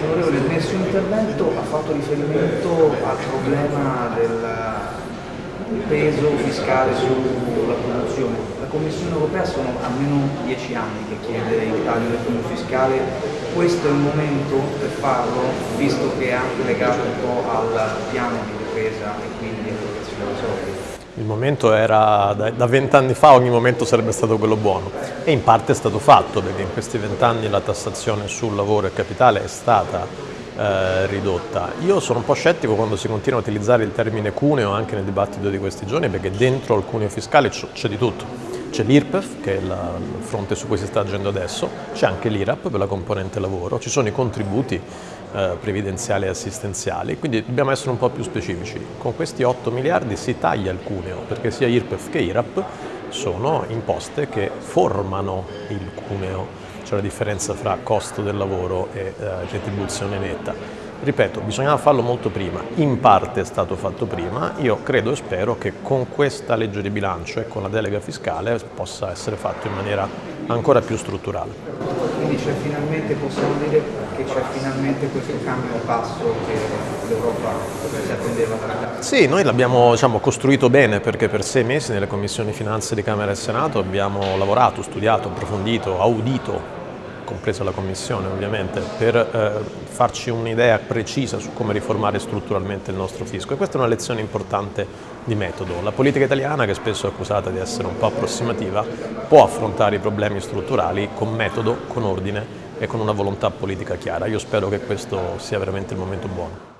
Onorevole, nel suo intervento ha fatto riferimento al problema del peso fiscale sulla produzione. La Commissione europea sono almeno dieci anni che chiede il taglio del cuneo fiscale, questo è il momento per farlo, visto che è anche legato un po' al piano di difesa e quindi all'allocazione dei soldi. Il momento era, da vent'anni fa ogni momento sarebbe stato quello buono e in parte è stato fatto perché in questi vent'anni la tassazione sul lavoro e capitale è stata eh, ridotta. Io sono un po' scettico quando si continua a utilizzare il termine cuneo anche nel dibattito di questi giorni perché dentro al cuneo fiscale c'è di tutto. C'è l'IRPEF, che è il fronte su cui si sta agendo adesso, c'è anche l'IRAP per la componente lavoro, ci sono i contributi eh, previdenziali e assistenziali, quindi dobbiamo essere un po' più specifici. Con questi 8 miliardi si taglia il cuneo, perché sia IRPEF che IRAP sono imposte che formano il cuneo, c'è la differenza fra costo del lavoro e eh, retribuzione netta. Ripeto, bisognava farlo molto prima, in parte è stato fatto prima, io credo e spero che con questa legge di bilancio e con la delega fiscale possa essere fatto in maniera ancora più strutturale. Quindi c'è finalmente, possiamo dire che c'è finalmente questo cambio di passo che l'Europa si attendeva dall'Italia? Sì, noi l'abbiamo diciamo, costruito bene perché per sei mesi nelle commissioni finanze di Camera e Senato abbiamo lavorato, studiato, approfondito, audito compresa la Commissione ovviamente, per eh, farci un'idea precisa su come riformare strutturalmente il nostro fisco e questa è una lezione importante di metodo. La politica italiana, che spesso è accusata di essere un po' approssimativa, può affrontare i problemi strutturali con metodo, con ordine e con una volontà politica chiara. Io spero che questo sia veramente il momento buono.